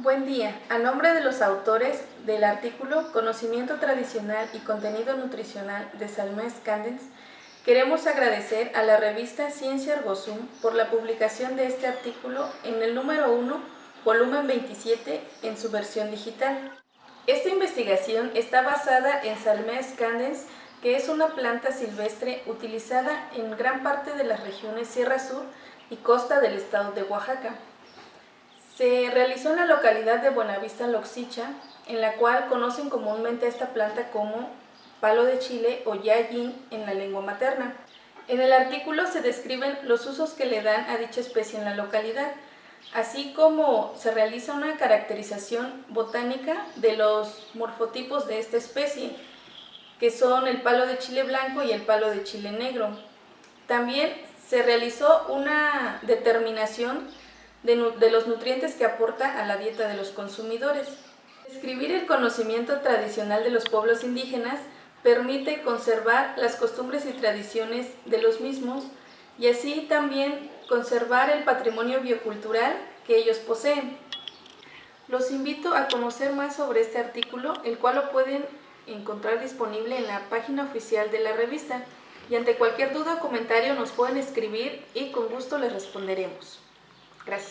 Buen día. A nombre de los autores del artículo Conocimiento Tradicional y Contenido Nutricional de Salmés Candens, queremos agradecer a la revista Ciencia Ergosum por la publicación de este artículo en el número 1, volumen 27, en su versión digital. Esta investigación está basada en Salmés candens, que es una planta silvestre utilizada en gran parte de las regiones Sierra Sur y costa del estado de Oaxaca. Se realizó en la localidad de Buenavista Loxicha, en la cual conocen comúnmente a esta planta como palo de chile o yayin en la lengua materna. En el artículo se describen los usos que le dan a dicha especie en la localidad, así como se realiza una caracterización botánica de los morfotipos de esta especie, que son el palo de chile blanco y el palo de chile negro. También se realizó una determinación de, los nutrientes que aporta a la dieta de los consumidores. Escribir el conocimiento tradicional de los pueblos indígenas permite conservar las costumbres y tradiciones de los mismos y así también conservar el patrimonio biocultural que ellos poseen. Los invito a conocer más sobre este artículo, el cual lo pueden encontrar disponible en la página oficial de la revista y ante cualquier duda o comentario nos pueden escribir y con gusto les responderemos. Gracias.